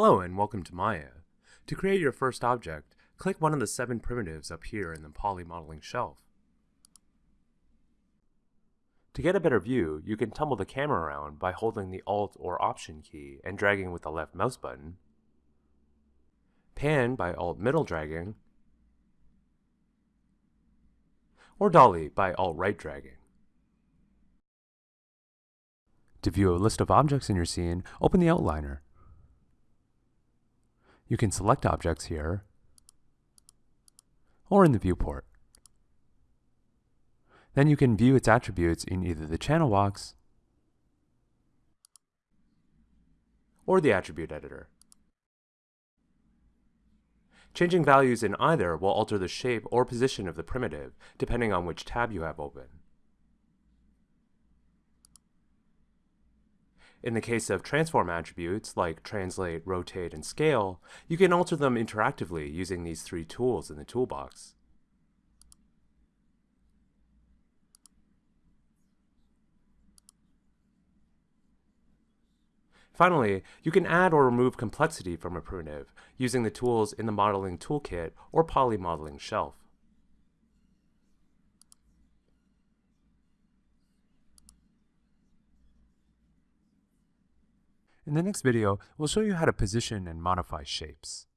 Hello and welcome to Maya. To create your first object, click one of the seven primitives up here in the Poly Modeling shelf. To get a better view, you can tumble the camera around by holding the Alt or Option key and dragging with the left mouse button, pan by Alt middle dragging, or dolly by Alt right dragging. To view a list of objects in your scene, open the outliner. You can select objects here or in the viewport. Then you can view its attributes in either the channel box or the attribute editor. Changing values in either will alter the shape or position of the primitive, depending on which tab you have open. In the case of transform attributes, like translate, rotate, and scale, you can alter them interactively using these three tools in the toolbox. Finally, you can add or remove complexity from a primitive using the tools in the Modeling Toolkit or Poly Modeling shelf. In the next video, we'll show you how to position and modify shapes.